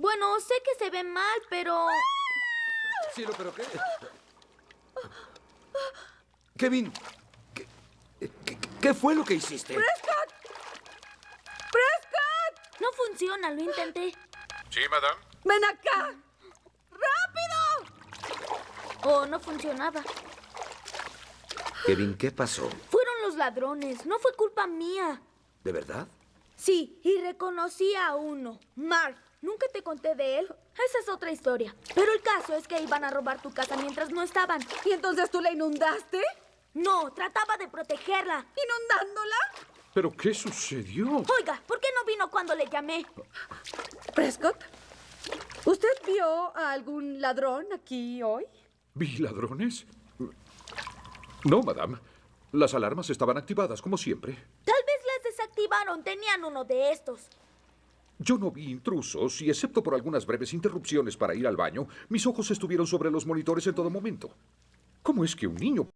Bueno, sé que se ve mal, pero... Cielo, pero ¿qué? Kevin, ¿qué, qué, qué fue lo que hiciste? ¡Prescott! ¡Prescott! No funciona, lo intenté. Sí, madame. ¡Ven acá! ¡Rápido! Oh, no funcionaba. Kevin, ¿qué pasó? Fueron los ladrones, no fue culpa mía. ¿De verdad? Sí, y reconocí a uno, Mark. Nunca te conté de él. Esa es otra historia. Pero el caso es que iban a robar tu casa mientras no estaban. ¿Y entonces tú la inundaste? No, trataba de protegerla. ¿Inundándola? ¿Pero qué sucedió? Oiga, ¿por qué no vino cuando le llamé? Prescott, ¿usted vio a algún ladrón aquí hoy? ¿Vi ladrones? No, madame. Las alarmas estaban activadas, como siempre. Desactivaron. Tenían uno de estos. Yo no vi intrusos y, excepto por algunas breves interrupciones para ir al baño, mis ojos estuvieron sobre los monitores en todo momento. ¿Cómo es que un niño